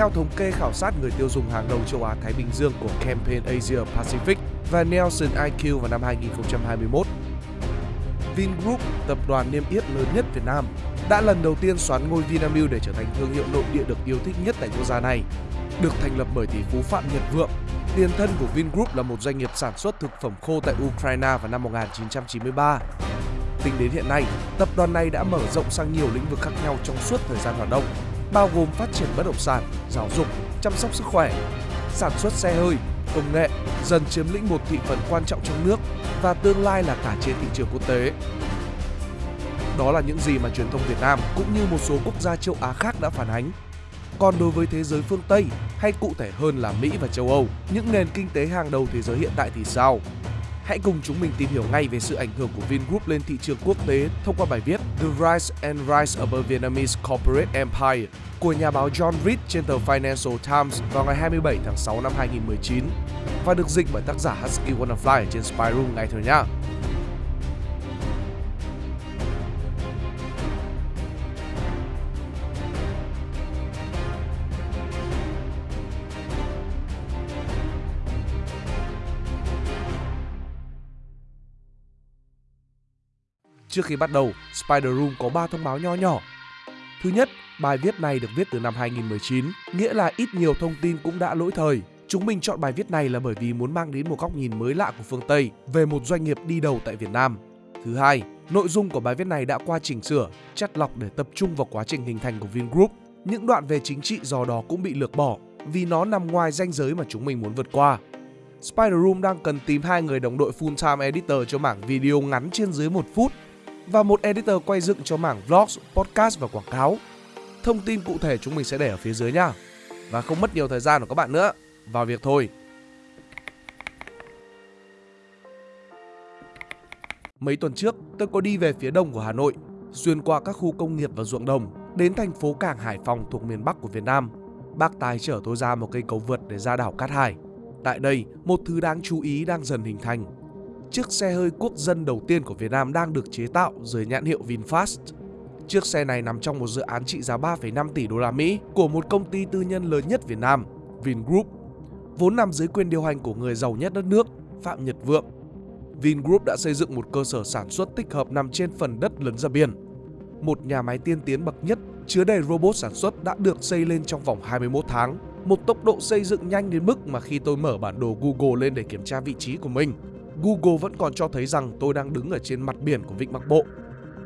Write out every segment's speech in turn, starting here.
Theo thống kê khảo sát người tiêu dùng hàng đầu châu Á Thái Bình Dương của Campaign Asia Pacific và Nielsen IQ vào năm 2021, Vingroup, tập đoàn niêm yết lớn nhất Việt Nam, đã lần đầu tiên xoán ngôi Vinamilk để trở thành thương hiệu nội địa được yêu thích nhất tại quốc gia này. Được thành lập bởi tỷ phú Phạm Nhật Vượng, tiền thân của Vingroup là một doanh nghiệp sản xuất thực phẩm khô tại Ukraine vào năm 1993. Tính đến hiện nay, tập đoàn này đã mở rộng sang nhiều lĩnh vực khác nhau trong suốt thời gian hoạt động, bao gồm phát triển bất động sản, giáo dục, chăm sóc sức khỏe, sản xuất xe hơi, công nghệ, dần chiếm lĩnh một thị phần quan trọng trong nước và tương lai là cả trên thị trường quốc tế. Đó là những gì mà truyền thông Việt Nam cũng như một số quốc gia châu Á khác đã phản ánh. Còn đối với thế giới phương Tây, hay cụ thể hơn là Mỹ và châu Âu, những nền kinh tế hàng đầu thế giới hiện tại thì sao? Hãy cùng chúng mình tìm hiểu ngay về sự ảnh hưởng của Vingroup lên thị trường quốc tế thông qua bài viết The Rise and Rise of a Vietnamese Corporate Empire của nhà báo John Reed trên tờ Financial Times vào ngày 27 tháng 6 năm 2019 và được dịch bởi tác giả Husky Wannafly trên Spyroom ngay thôi nhá. Trước khi bắt đầu, Spider Room có 3 thông báo nho nhỏ. Thứ nhất, bài viết này được viết từ năm 2019, nghĩa là ít nhiều thông tin cũng đã lỗi thời. Chúng mình chọn bài viết này là bởi vì muốn mang đến một góc nhìn mới lạ của phương Tây về một doanh nghiệp đi đầu tại Việt Nam. Thứ hai, nội dung của bài viết này đã qua chỉnh sửa, chắt lọc để tập trung vào quá trình hình thành của Vingroup. Những đoạn về chính trị do đó cũng bị lược bỏ vì nó nằm ngoài ranh giới mà chúng mình muốn vượt qua. Spider Room đang cần tìm hai người đồng đội full time editor cho mảng video ngắn trên dưới một phút và một editor quay dựng cho mảng vlogs, podcast và quảng cáo. Thông tin cụ thể chúng mình sẽ để ở phía dưới nha. Và không mất nhiều thời gian của các bạn nữa, vào việc thôi. Mấy tuần trước, tôi có đi về phía đông của Hà Nội, xuyên qua các khu công nghiệp và ruộng đồng, đến thành phố cảng Hải Phòng thuộc miền Bắc của Việt Nam. Bác Tài chở tôi ra một cây cầu vượt để ra đảo Cát Hải. Tại đây, một thứ đáng chú ý đang dần hình thành chiếc xe hơi quốc dân đầu tiên của Việt Nam đang được chế tạo dưới nhãn hiệu VinFast. Chiếc xe này nằm trong một dự án trị giá 3,5 tỷ đô la Mỹ của một công ty tư nhân lớn nhất Việt Nam, Vingroup, vốn nằm dưới quyền điều hành của người giàu nhất đất nước, Phạm Nhật Vượng. Vingroup đã xây dựng một cơ sở sản xuất tích hợp nằm trên phần đất lấn ra biển. Một nhà máy tiên tiến bậc nhất chứa đầy robot sản xuất đã được xây lên trong vòng 21 tháng. Một tốc độ xây dựng nhanh đến mức mà khi tôi mở bản đồ Google lên để kiểm tra vị trí của mình, Google vẫn còn cho thấy rằng tôi đang đứng ở trên mặt biển của Vịnh Bắc Bộ.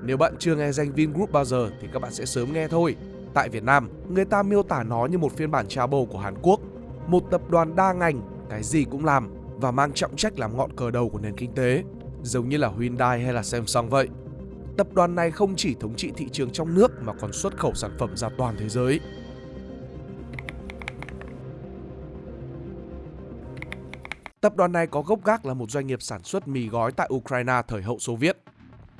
Nếu bạn chưa nghe danh Vingroup bao giờ thì các bạn sẽ sớm nghe thôi. Tại Việt Nam, người ta miêu tả nó như một phiên bản Chabo của Hàn Quốc, một tập đoàn đa ngành, cái gì cũng làm và mang trọng trách làm ngọn cờ đầu của nền kinh tế, giống như là Hyundai hay là Samsung vậy. Tập đoàn này không chỉ thống trị thị trường trong nước mà còn xuất khẩu sản phẩm ra toàn thế giới. Tập đoàn này có gốc gác là một doanh nghiệp sản xuất mì gói tại Ukraine thời hậu Xô Viết,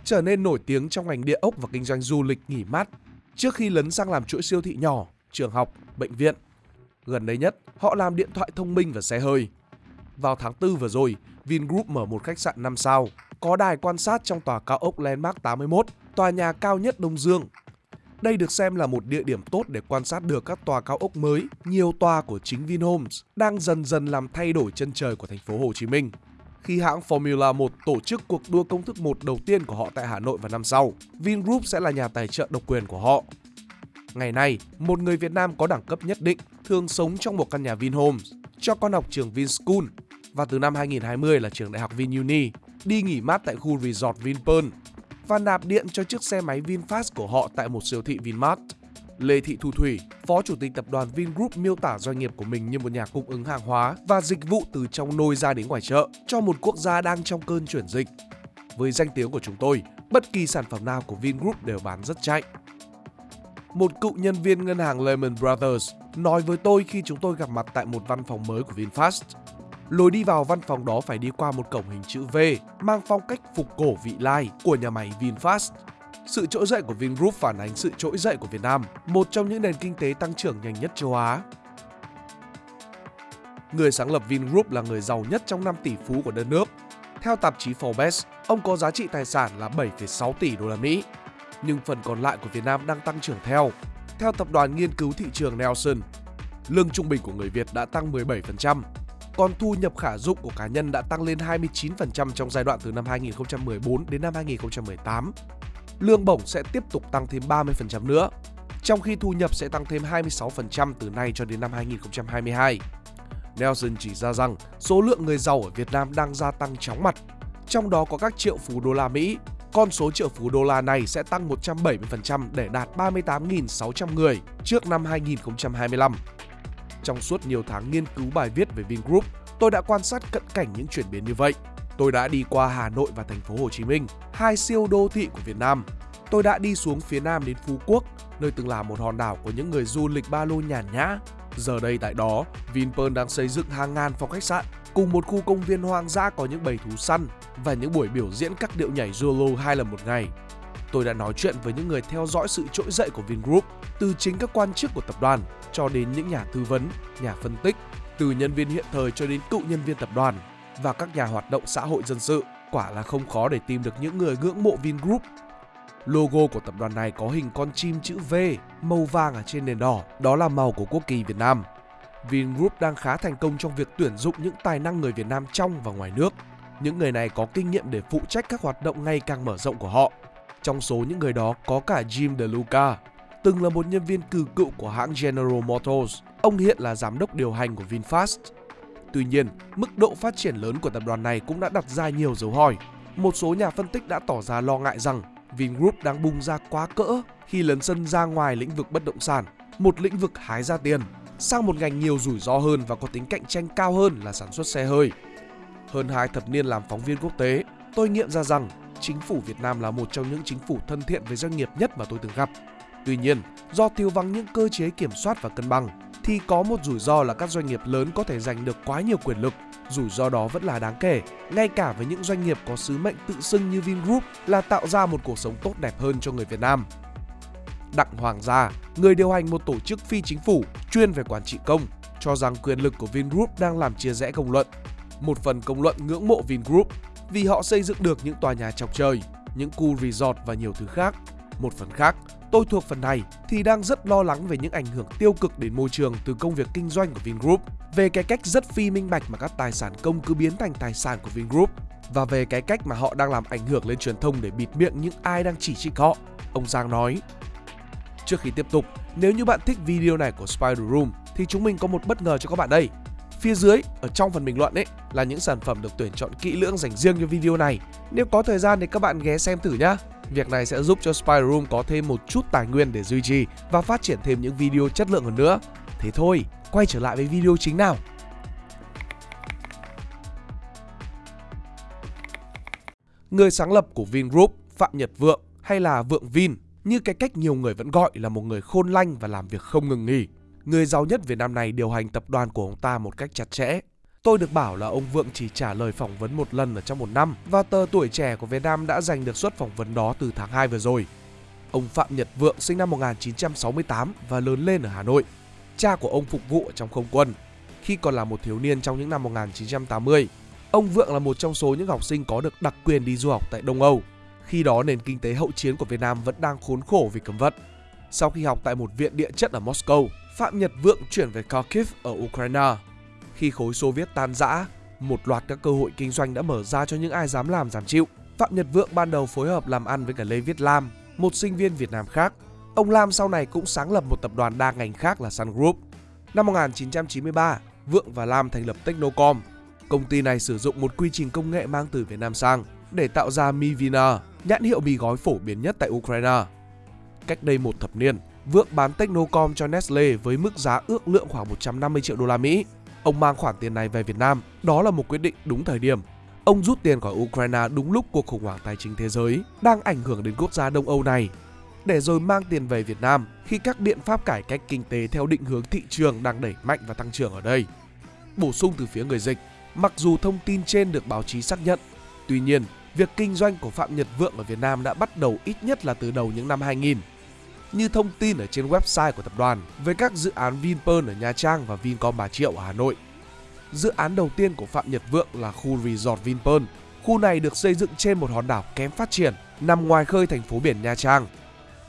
trở nên nổi tiếng trong ngành địa ốc và kinh doanh du lịch nghỉ mát trước khi lấn sang làm chuỗi siêu thị nhỏ, trường học, bệnh viện. Gần đây nhất, họ làm điện thoại thông minh và xe hơi. Vào tháng 4 vừa rồi, Vingroup mở một khách sạn 5 sao, có đài quan sát trong tòa cao ốc Landmark 81, tòa nhà cao nhất Đông Dương, đây được xem là một địa điểm tốt để quan sát được các tòa cao ốc mới, nhiều tòa của chính Vinhomes đang dần dần làm thay đổi chân trời của thành phố Hồ Chí Minh. Khi hãng Formula 1 tổ chức cuộc đua công thức 1 đầu tiên của họ tại Hà Nội vào năm sau, Vingroup sẽ là nhà tài trợ độc quyền của họ. Ngày nay, một người Việt Nam có đẳng cấp nhất định thường sống trong một căn nhà Vinhomes, cho con học trường Vinschool và từ năm 2020 là trường đại học VinUni, đi nghỉ mát tại khu resort Vinpearl và nạp điện cho chiếc xe máy VinFast của họ tại một siêu thị Vinmart. Lê Thị Thu Thủy, Phó Chủ tịch Tập đoàn Vingroup miêu tả doanh nghiệp của mình như một nhà cung ứng hàng hóa và dịch vụ từ trong nôi ra đến ngoài chợ cho một quốc gia đang trong cơn chuyển dịch. Với danh tiếng của chúng tôi, bất kỳ sản phẩm nào của Vingroup đều bán rất chạy. Một cựu nhân viên ngân hàng Lehman Brothers nói với tôi khi chúng tôi gặp mặt tại một văn phòng mới của VinFast Lối đi vào văn phòng đó phải đi qua một cổng hình chữ V mang phong cách phục cổ vị lai của nhà máy VinFast. Sự trỗi dậy của Vingroup phản ánh sự trỗi dậy của Việt Nam, một trong những nền kinh tế tăng trưởng nhanh nhất châu Á. Người sáng lập Vingroup là người giàu nhất trong 5 tỷ phú của đất nước. Theo tạp chí Forbes, ông có giá trị tài sản là 7,6 tỷ đô la Mỹ. Nhưng phần còn lại của Việt Nam đang tăng trưởng theo. Theo tập đoàn nghiên cứu thị trường Nelson, lương trung bình của người Việt đã tăng 17%, còn thu nhập khả dụng của cá nhân đã tăng lên 29% trong giai đoạn từ năm 2014 đến năm 2018. Lương bổng sẽ tiếp tục tăng thêm 30% nữa, trong khi thu nhập sẽ tăng thêm 26% từ nay cho đến năm 2022. Nelson chỉ ra rằng số lượng người giàu ở Việt Nam đang gia tăng chóng mặt, trong đó có các triệu phú đô la Mỹ. Con số triệu phú đô la này sẽ tăng 170% để đạt 38.600 người trước năm 2025. Trong suốt nhiều tháng nghiên cứu bài viết về Vingroup, tôi đã quan sát cận cảnh những chuyển biến như vậy. Tôi đã đi qua Hà Nội và thành phố Hồ Chí Minh, hai siêu đô thị của Việt Nam. Tôi đã đi xuống phía Nam đến Phú Quốc, nơi từng là một hòn đảo của những người du lịch ba lô nhàn nhã. Giờ đây tại đó, Vinpearl đang xây dựng hàng ngàn phòng khách sạn cùng một khu công viên hoang dã có những bầy thú săn và những buổi biểu diễn các điệu nhảy Zulu hai lần một ngày. Tôi đã nói chuyện với những người theo dõi sự trỗi dậy của Vingroup, từ chính các quan chức của tập đoàn cho đến những nhà tư vấn, nhà phân tích, từ nhân viên hiện thời cho đến cựu nhân viên tập đoàn và các nhà hoạt động xã hội dân sự. Quả là không khó để tìm được những người ngưỡng mộ Vingroup. Logo của tập đoàn này có hình con chim chữ V màu vàng ở trên nền đỏ, đó là màu của quốc kỳ Việt Nam. Vingroup đang khá thành công trong việc tuyển dụng những tài năng người Việt Nam trong và ngoài nước. Những người này có kinh nghiệm để phụ trách các hoạt động ngày càng mở rộng của họ. Trong số những người đó có cả Jim DeLuca, từng là một nhân viên cử cựu của hãng General Motors. Ông hiện là giám đốc điều hành của VinFast. Tuy nhiên, mức độ phát triển lớn của tập đoàn này cũng đã đặt ra nhiều dấu hỏi. Một số nhà phân tích đã tỏ ra lo ngại rằng Vingroup đang bung ra quá cỡ khi lấn sân ra ngoài lĩnh vực bất động sản, một lĩnh vực hái ra tiền, sang một ngành nhiều rủi ro hơn và có tính cạnh tranh cao hơn là sản xuất xe hơi. Hơn hai thập niên làm phóng viên quốc tế, tôi nghiệm ra rằng chính phủ Việt Nam là một trong những chính phủ thân thiện với doanh nghiệp nhất mà tôi từng gặp. Tuy nhiên, do thiếu vắng những cơ chế kiểm soát và cân bằng, thì có một rủi ro là các doanh nghiệp lớn có thể giành được quá nhiều quyền lực. Rủi ro đó vẫn là đáng kể, ngay cả với những doanh nghiệp có sứ mệnh tự xưng như Vingroup là tạo ra một cuộc sống tốt đẹp hơn cho người Việt Nam. Đặng Hoàng Gia, người điều hành một tổ chức phi chính phủ chuyên về quản trị công, cho rằng quyền lực của Vingroup đang làm chia rẽ công luận. Một phần công luận ngưỡng mộ Vingroup vì họ xây dựng được những tòa nhà chọc trời, những khu resort và nhiều thứ khác. Một phần khác, tôi thuộc phần này thì đang rất lo lắng về những ảnh hưởng tiêu cực đến môi trường từ công việc kinh doanh của Vingroup, về cái cách rất phi minh bạch mà các tài sản công cứ biến thành tài sản của Vingroup và về cái cách mà họ đang làm ảnh hưởng lên truyền thông để bịt miệng những ai đang chỉ trích họ. Ông Giang nói. Trước khi tiếp tục, nếu như bạn thích video này của Spider Room thì chúng mình có một bất ngờ cho các bạn đây. Phía dưới, ở trong phần bình luận ấy là những sản phẩm được tuyển chọn kỹ lưỡng dành riêng cho video này. Nếu có thời gian thì các bạn ghé xem thử nhá. Việc này sẽ giúp cho Spider Room có thêm một chút tài nguyên để duy trì và phát triển thêm những video chất lượng hơn nữa. Thế thôi, quay trở lại với video chính nào. Người sáng lập của Vingroup, Phạm Nhật Vượng hay là Vượng Vin, như cái cách nhiều người vẫn gọi là một người khôn lanh và làm việc không ngừng nghỉ. Người giàu nhất Việt Nam này điều hành tập đoàn của ông ta một cách chặt chẽ. Tôi được bảo là ông Vượng chỉ trả lời phỏng vấn một lần ở trong một năm và tờ tuổi trẻ của Việt Nam đã giành được suất phỏng vấn đó từ tháng 2 vừa rồi. Ông Phạm Nhật Vượng sinh năm 1968 và lớn lên ở Hà Nội. Cha của ông phục vụ ở trong không quân. Khi còn là một thiếu niên trong những năm 1980, ông Vượng là một trong số những học sinh có được đặc quyền đi du học tại Đông Âu. Khi đó nền kinh tế hậu chiến của Việt Nam vẫn đang khốn khổ vì cấm vận. Sau khi học tại một viện địa chất ở Moscow, Phạm Nhật Vượng chuyển về Kharkiv ở Ukraine. Khi khối Xô Viết tan rã, một loạt các cơ hội kinh doanh đã mở ra cho những ai dám làm dám chịu. Phạm Nhật Vượng ban đầu phối hợp làm ăn với cả Lê Viết Lam, một sinh viên Việt Nam khác. Ông Lam sau này cũng sáng lập một tập đoàn đa ngành khác là Sun Group. Năm 1993, Vượng và Lam thành lập Technocom. Công ty này sử dụng một quy trình công nghệ mang từ Việt Nam sang để tạo ra Mivina, nhãn hiệu mì gói phổ biến nhất tại Ukraine. Cách đây một thập niên, Vượng bán Technocom cho Nestle với mức giá ước lượng khoảng 150 triệu đô la Mỹ. Ông mang khoản tiền này về Việt Nam, đó là một quyết định đúng thời điểm. Ông rút tiền khỏi Ukraine đúng lúc cuộc khủng hoảng tài chính thế giới đang ảnh hưởng đến quốc gia Đông Âu này, để rồi mang tiền về Việt Nam khi các biện pháp cải cách kinh tế theo định hướng thị trường đang đẩy mạnh và tăng trưởng ở đây. Bổ sung từ phía người dịch, mặc dù thông tin trên được báo chí xác nhận, tuy nhiên việc kinh doanh của Phạm Nhật Vượng ở Việt Nam đã bắt đầu ít nhất là từ đầu những năm 2000 như thông tin ở trên website của tập đoàn về các dự án Vinpearl ở Nha Trang và Vincom Bà Triệu ở Hà Nội. Dự án đầu tiên của Phạm Nhật Vượng là khu resort Vinpearl. Khu này được xây dựng trên một hòn đảo kém phát triển, nằm ngoài khơi thành phố biển Nha Trang.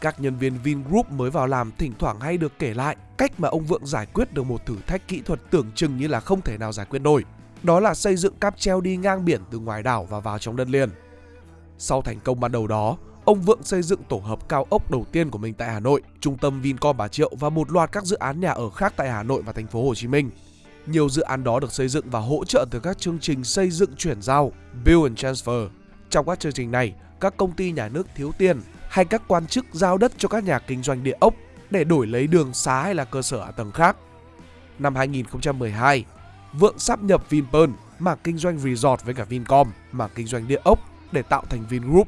Các nhân viên Vingroup mới vào làm thỉnh thoảng hay được kể lại cách mà ông Vượng giải quyết được một thử thách kỹ thuật tưởng chừng như là không thể nào giải quyết nổi. Đó là xây dựng cáp treo đi ngang biển từ ngoài đảo và vào trong đất liền. Sau thành công ban đầu đó, ông Vượng xây dựng tổ hợp cao ốc đầu tiên của mình tại Hà Nội, trung tâm Vincom Bà Triệu và một loạt các dự án nhà ở khác tại Hà Nội và thành phố Hồ Chí Minh. Nhiều dự án đó được xây dựng và hỗ trợ từ các chương trình xây dựng chuyển giao, Build and Transfer. Trong các chương trình này, các công ty nhà nước thiếu tiền hay các quan chức giao đất cho các nhà kinh doanh địa ốc để đổi lấy đường xá hay là cơ sở hạ tầng khác. Năm 2012, Vượng sắp nhập Vinpearl, mảng kinh doanh resort với cả Vincom, mảng kinh doanh địa ốc để tạo thành Vingroup.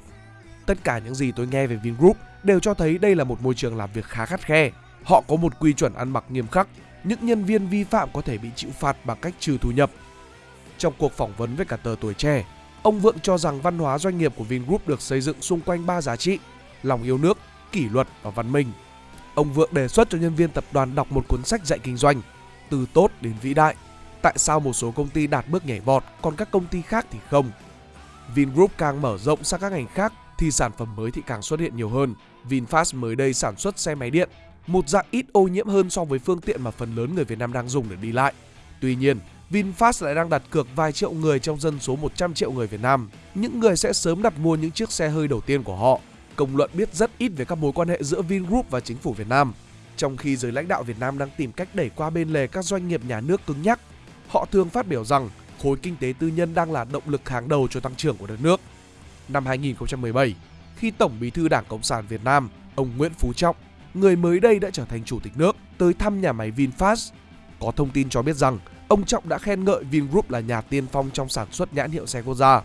Tất cả những gì tôi nghe về Vingroup đều cho thấy đây là một môi trường làm việc khá khắt khe. Họ có một quy chuẩn ăn mặc nghiêm khắc, những nhân viên vi phạm có thể bị chịu phạt bằng cách trừ thu nhập. Trong cuộc phỏng vấn với cả tờ tuổi trẻ, ông Vượng cho rằng văn hóa doanh nghiệp của Vingroup được xây dựng xung quanh ba giá trị: lòng yêu nước, kỷ luật và văn minh. Ông Vượng đề xuất cho nhân viên tập đoàn đọc một cuốn sách dạy kinh doanh, từ tốt đến vĩ đại. Tại sao một số công ty đạt bước nhảy vọt, còn các công ty khác thì không? Vingroup càng mở rộng sang các ngành khác thì sản phẩm mới thì càng xuất hiện nhiều hơn. VinFast mới đây sản xuất xe máy điện, một dạng ít ô nhiễm hơn so với phương tiện mà phần lớn người Việt Nam đang dùng để đi lại. Tuy nhiên, VinFast lại đang đặt cược vài triệu người trong dân số 100 triệu người Việt Nam. Những người sẽ sớm đặt mua những chiếc xe hơi đầu tiên của họ. Công luận biết rất ít về các mối quan hệ giữa Vingroup và chính phủ Việt Nam. Trong khi giới lãnh đạo Việt Nam đang tìm cách đẩy qua bên lề các doanh nghiệp nhà nước cứng nhắc, họ thường phát biểu rằng khối kinh tế tư nhân đang là động lực hàng đầu cho tăng trưởng của đất nước. Năm 2017, khi Tổng Bí thư Đảng Cộng sản Việt Nam, ông Nguyễn Phú Trọng, người mới đây đã trở thành chủ tịch nước, tới thăm nhà máy VinFast. Có thông tin cho biết rằng ông Trọng đã khen ngợi Vingroup là nhà tiên phong trong sản xuất nhãn hiệu xe quốc gia.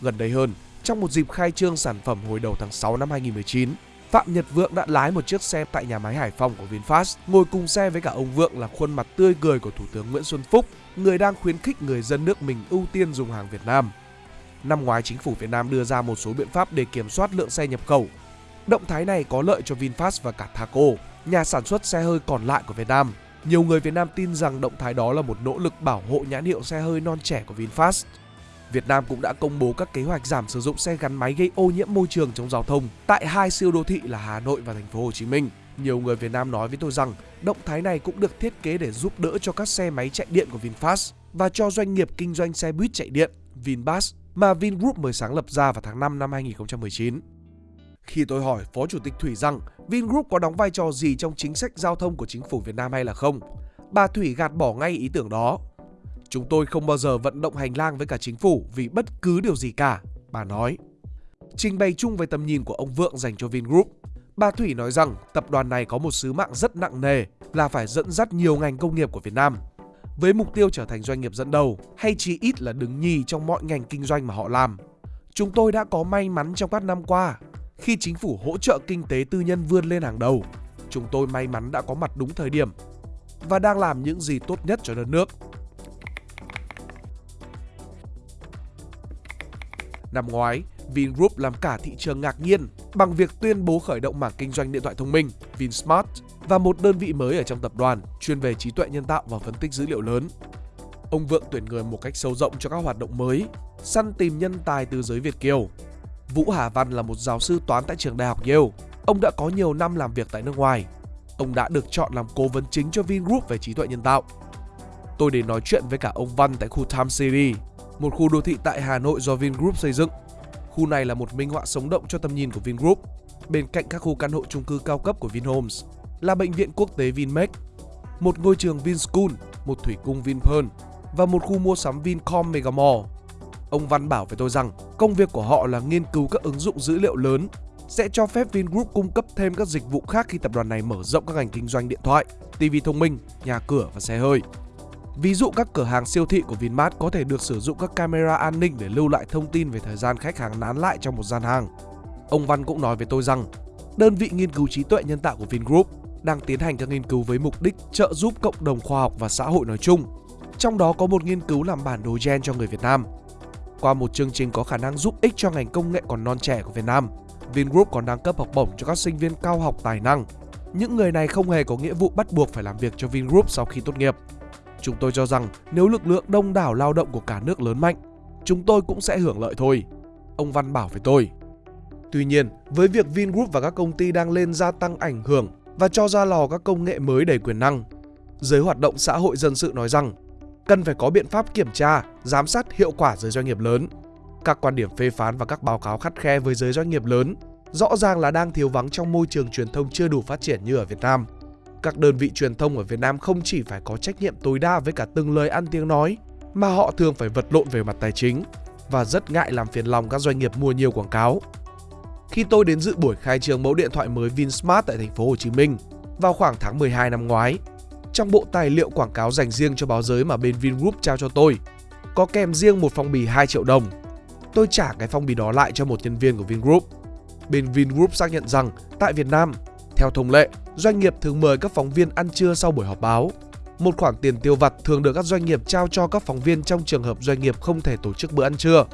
Gần đây hơn, trong một dịp khai trương sản phẩm hồi đầu tháng 6 năm 2019, Phạm Nhật Vượng đã lái một chiếc xe tại nhà máy Hải Phòng của VinFast, ngồi cùng xe với cả ông Vượng là khuôn mặt tươi cười của Thủ tướng Nguyễn Xuân Phúc, người đang khuyến khích người dân nước mình ưu tiên dùng hàng Việt Nam. Năm ngoái, chính phủ Việt Nam đưa ra một số biện pháp để kiểm soát lượng xe nhập khẩu. Động thái này có lợi cho VinFast và cả Thaco, nhà sản xuất xe hơi còn lại của Việt Nam. Nhiều người Việt Nam tin rằng động thái đó là một nỗ lực bảo hộ nhãn hiệu xe hơi non trẻ của VinFast. Việt Nam cũng đã công bố các kế hoạch giảm sử dụng xe gắn máy gây ô nhiễm môi trường trong giao thông tại hai siêu đô thị là Hà Nội và thành phố Hồ Chí Minh. Nhiều người Việt Nam nói với tôi rằng động thái này cũng được thiết kế để giúp đỡ cho các xe máy chạy điện của VinFast và cho doanh nghiệp kinh doanh xe buýt chạy điện Vinbus mà Vingroup mới sáng lập ra vào tháng 5 năm 2019. Khi tôi hỏi Phó Chủ tịch Thủy rằng Vingroup có đóng vai trò gì trong chính sách giao thông của chính phủ Việt Nam hay là không, bà Thủy gạt bỏ ngay ý tưởng đó. Chúng tôi không bao giờ vận động hành lang với cả chính phủ vì bất cứ điều gì cả, bà nói. Trình bày chung về tầm nhìn của ông Vượng dành cho Vingroup, bà Thủy nói rằng tập đoàn này có một sứ mạng rất nặng nề là phải dẫn dắt nhiều ngành công nghiệp của Việt Nam với mục tiêu trở thành doanh nghiệp dẫn đầu hay chỉ ít là đứng nhì trong mọi ngành kinh doanh mà họ làm. Chúng tôi đã có may mắn trong các năm qua khi chính phủ hỗ trợ kinh tế tư nhân vươn lên hàng đầu. Chúng tôi may mắn đã có mặt đúng thời điểm và đang làm những gì tốt nhất cho đất nước. Năm ngoái, Vingroup làm cả thị trường ngạc nhiên bằng việc tuyên bố khởi động mảng kinh doanh điện thoại thông minh Vinsmart và một đơn vị mới ở trong tập đoàn chuyên về trí tuệ nhân tạo và phân tích dữ liệu lớn. Ông Vượng tuyển người một cách sâu rộng cho các hoạt động mới, săn tìm nhân tài từ giới Việt Kiều. Vũ Hà Văn là một giáo sư toán tại trường đại học Yale. Ông đã có nhiều năm làm việc tại nước ngoài. Ông đã được chọn làm cố vấn chính cho Vingroup về trí tuệ nhân tạo. Tôi đến nói chuyện với cả ông Văn tại khu Time City, một khu đô thị tại Hà Nội do Vingroup xây dựng. Khu này là một minh họa sống động cho tầm nhìn của Vingroup, bên cạnh các khu căn hộ chung cư cao cấp của Vinhomes là bệnh viện quốc tế Vinmec, một ngôi trường Vinschool, một thủy cung Vinpearl và một khu mua sắm Vincom Megamall. Ông Văn bảo với tôi rằng công việc của họ là nghiên cứu các ứng dụng dữ liệu lớn sẽ cho phép Vingroup cung cấp thêm các dịch vụ khác khi tập đoàn này mở rộng các ngành kinh doanh điện thoại, TV thông minh, nhà cửa và xe hơi. Ví dụ các cửa hàng siêu thị của Vinmart có thể được sử dụng các camera an ninh để lưu lại thông tin về thời gian khách hàng nán lại trong một gian hàng. Ông Văn cũng nói với tôi rằng đơn vị nghiên cứu trí tuệ nhân tạo của Vingroup đang tiến hành các nghiên cứu với mục đích trợ giúp cộng đồng khoa học và xã hội nói chung. Trong đó có một nghiên cứu làm bản đồ gen cho người Việt Nam. Qua một chương trình có khả năng giúp ích cho ngành công nghệ còn non trẻ của Việt Nam, Vingroup còn đang cấp học bổng cho các sinh viên cao học tài năng. Những người này không hề có nghĩa vụ bắt buộc phải làm việc cho Vingroup sau khi tốt nghiệp. Chúng tôi cho rằng nếu lực lượng đông đảo lao động của cả nước lớn mạnh, chúng tôi cũng sẽ hưởng lợi thôi. Ông Văn bảo với tôi. Tuy nhiên, với việc Vingroup và các công ty đang lên gia tăng ảnh hưởng và cho ra lò các công nghệ mới đầy quyền năng. Giới hoạt động xã hội dân sự nói rằng cần phải có biện pháp kiểm tra, giám sát hiệu quả giới doanh nghiệp lớn. Các quan điểm phê phán và các báo cáo khắt khe với giới doanh nghiệp lớn rõ ràng là đang thiếu vắng trong môi trường truyền thông chưa đủ phát triển như ở Việt Nam. Các đơn vị truyền thông ở Việt Nam không chỉ phải có trách nhiệm tối đa với cả từng lời ăn tiếng nói, mà họ thường phải vật lộn về mặt tài chính và rất ngại làm phiền lòng các doanh nghiệp mua nhiều quảng cáo. Khi tôi đến dự buổi khai trương mẫu điện thoại mới Vinsmart tại thành phố Hồ Chí Minh vào khoảng tháng 12 năm ngoái, trong bộ tài liệu quảng cáo dành riêng cho báo giới mà bên Vingroup trao cho tôi, có kèm riêng một phong bì 2 triệu đồng. Tôi trả cái phong bì đó lại cho một nhân viên của Vingroup. Bên Vingroup xác nhận rằng tại Việt Nam, theo thông lệ, doanh nghiệp thường mời các phóng viên ăn trưa sau buổi họp báo. Một khoản tiền tiêu vặt thường được các doanh nghiệp trao cho các phóng viên trong trường hợp doanh nghiệp không thể tổ chức bữa ăn trưa.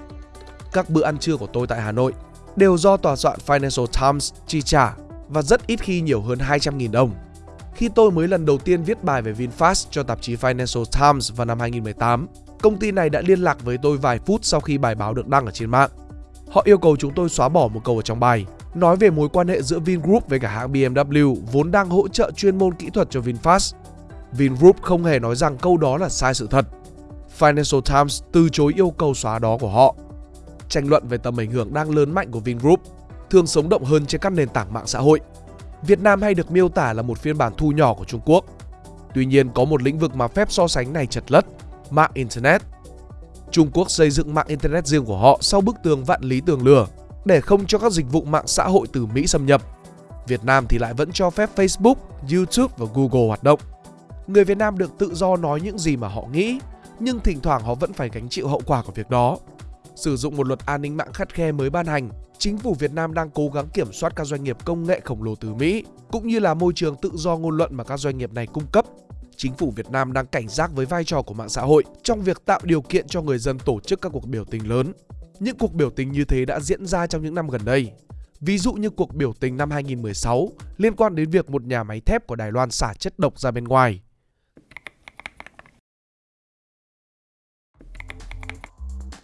Các bữa ăn trưa của tôi tại Hà Nội đều do tòa soạn Financial Times chi trả và rất ít khi nhiều hơn 200.000 đồng. Khi tôi mới lần đầu tiên viết bài về VinFast cho tạp chí Financial Times vào năm 2018, công ty này đã liên lạc với tôi vài phút sau khi bài báo được đăng ở trên mạng. Họ yêu cầu chúng tôi xóa bỏ một câu ở trong bài, nói về mối quan hệ giữa Vingroup với cả hãng BMW vốn đang hỗ trợ chuyên môn kỹ thuật cho VinFast. Vingroup không hề nói rằng câu đó là sai sự thật. Financial Times từ chối yêu cầu xóa đó của họ. Tranh luận về tầm ảnh hưởng đang lớn mạnh của Vingroup thường sống động hơn trên các nền tảng mạng xã hội. Việt Nam hay được miêu tả là một phiên bản thu nhỏ của Trung Quốc. Tuy nhiên có một lĩnh vực mà phép so sánh này chật lất, mạng Internet. Trung Quốc xây dựng mạng Internet riêng của họ sau bức tường vạn lý tường lửa để không cho các dịch vụ mạng xã hội từ Mỹ xâm nhập. Việt Nam thì lại vẫn cho phép Facebook, YouTube và Google hoạt động. Người Việt Nam được tự do nói những gì mà họ nghĩ, nhưng thỉnh thoảng họ vẫn phải gánh chịu hậu quả của việc đó. Sử dụng một luật an ninh mạng khắt khe mới ban hành, chính phủ Việt Nam đang cố gắng kiểm soát các doanh nghiệp công nghệ khổng lồ từ Mỹ, cũng như là môi trường tự do ngôn luận mà các doanh nghiệp này cung cấp. Chính phủ Việt Nam đang cảnh giác với vai trò của mạng xã hội trong việc tạo điều kiện cho người dân tổ chức các cuộc biểu tình lớn. Những cuộc biểu tình như thế đã diễn ra trong những năm gần đây. Ví dụ như cuộc biểu tình năm 2016 liên quan đến việc một nhà máy thép của Đài Loan xả chất độc ra bên ngoài.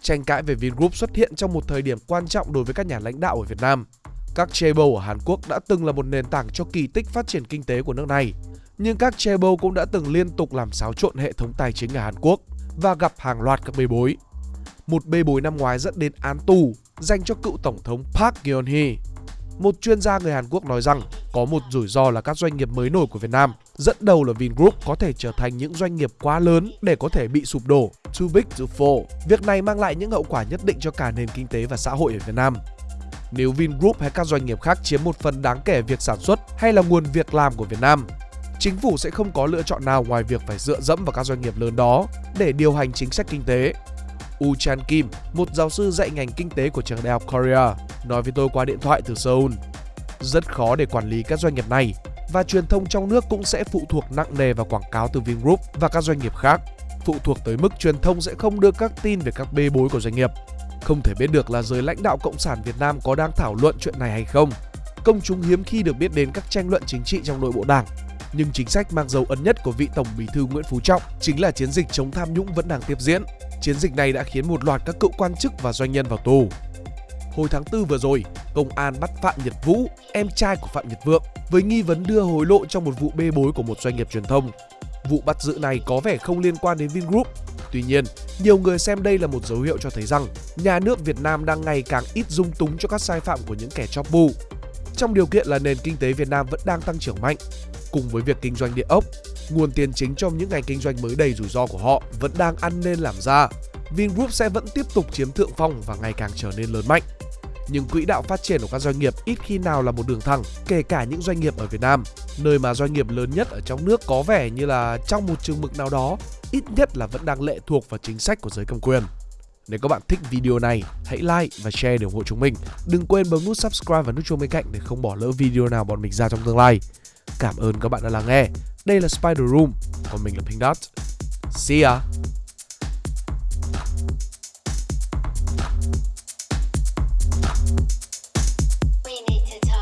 Tranh cãi về Vingroup xuất hiện trong một thời điểm quan trọng đối với các nhà lãnh đạo ở Việt Nam. Các chaebol ở Hàn Quốc đã từng là một nền tảng cho kỳ tích phát triển kinh tế của nước này. Nhưng các chaebol cũng đã từng liên tục làm xáo trộn hệ thống tài chính ở Hàn Quốc và gặp hàng loạt các bê bối. Một bê bối năm ngoái dẫn đến án tù dành cho cựu tổng thống Park Geun-hye. Một chuyên gia người Hàn Quốc nói rằng có một rủi ro là các doanh nghiệp mới nổi của Việt Nam, dẫn đầu là Vingroup có thể trở thành những doanh nghiệp quá lớn để có thể bị sụp đổ, too big to fall. Việc này mang lại những hậu quả nhất định cho cả nền kinh tế và xã hội ở Việt Nam. Nếu Vingroup hay các doanh nghiệp khác chiếm một phần đáng kể việc sản xuất hay là nguồn việc làm của Việt Nam, chính phủ sẽ không có lựa chọn nào ngoài việc phải dựa dẫm vào các doanh nghiệp lớn đó để điều hành chính sách kinh tế. U Chan Kim, một giáo sư dạy ngành kinh tế của trường đại học Korea, nói với tôi qua điện thoại từ Seoul. Rất khó để quản lý các doanh nghiệp này và truyền thông trong nước cũng sẽ phụ thuộc nặng nề vào quảng cáo từ Vingroup và các doanh nghiệp khác. Phụ thuộc tới mức truyền thông sẽ không đưa các tin về các bê bối của doanh nghiệp. Không thể biết được là giới lãnh đạo Cộng sản Việt Nam có đang thảo luận chuyện này hay không. Công chúng hiếm khi được biết đến các tranh luận chính trị trong nội bộ đảng. Nhưng chính sách mang dấu ấn nhất của vị Tổng bí thư Nguyễn Phú Trọng chính là chiến dịch chống tham nhũng vẫn đang tiếp diễn. Chiến dịch này đã khiến một loạt các cựu quan chức và doanh nhân vào tù. Hồi tháng 4 vừa rồi, công an bắt Phạm Nhật Vũ, em trai của Phạm Nhật Vượng, với nghi vấn đưa hối lộ trong một vụ bê bối của một doanh nghiệp truyền thông. Vụ bắt giữ này có vẻ không liên quan đến Vingroup. Tuy nhiên, nhiều người xem đây là một dấu hiệu cho thấy rằng nhà nước Việt Nam đang ngày càng ít dung túng cho các sai phạm của những kẻ chóp bu. Trong điều kiện là nền kinh tế Việt Nam vẫn đang tăng trưởng mạnh, cùng với việc kinh doanh địa ốc, nguồn tiền chính trong những ngành kinh doanh mới đầy rủi ro của họ vẫn đang ăn nên làm ra. Vingroup sẽ vẫn tiếp tục chiếm thượng phong và ngày càng trở nên lớn mạnh. Nhưng quỹ đạo phát triển của các doanh nghiệp ít khi nào là một đường thẳng, kể cả những doanh nghiệp ở Việt Nam, nơi mà doanh nghiệp lớn nhất ở trong nước có vẻ như là trong một chừng mực nào đó, ít nhất là vẫn đang lệ thuộc vào chính sách của giới cầm quyền. Nếu các bạn thích video này, hãy like và share để ủng hộ chúng mình. Đừng quên bấm nút subscribe và nút chuông bên cạnh để không bỏ lỡ video nào bọn mình ra trong tương lai. Cảm ơn các bạn đã lắng nghe. Đây là Spider Room, còn mình là Pink Dot. See ya!